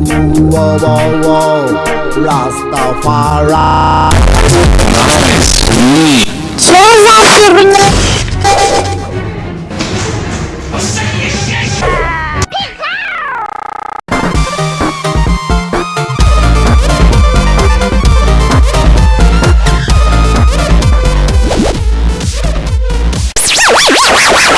Whoa, whoa, whoa. Rastafari. Nice. за?